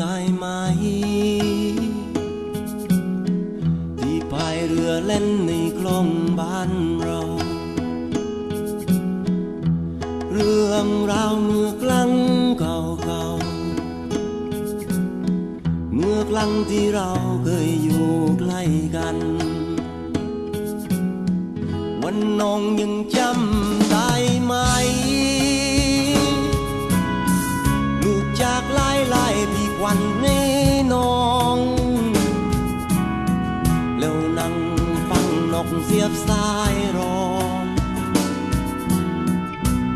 ได้ไหม ที่พายเรือเล่นในคลองบ้านเรา เรื่องราวเมื่อกลังเก่าเก่าเมื่อกลังที่เราเคยอยู่ใกล้กัน วันน้องยังจำันในน้องแล้วนั่งฟังนกเสียบสายร้อง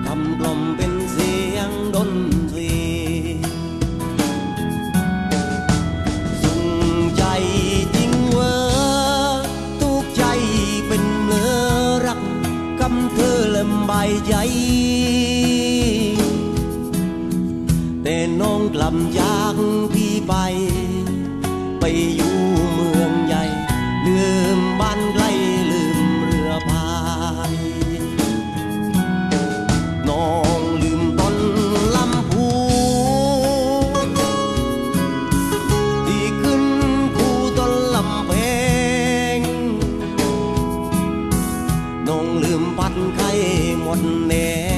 คำกลมเป็นเสียงดนตรีสุงใจจริงเวอทุกใจเป็นเมื่อรักกำเธอเลำบายใแต่น้องกลับจากพี่ไป ไปอยู่เมืองใหญ่ ลืมบ้านไกลลืมเรือพายน้องลืมต้นลำพูที่ขึ้นคู่ต้นลำเพงน้องลืมปัดไข่หมดแน่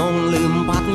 នងលឹមបាត់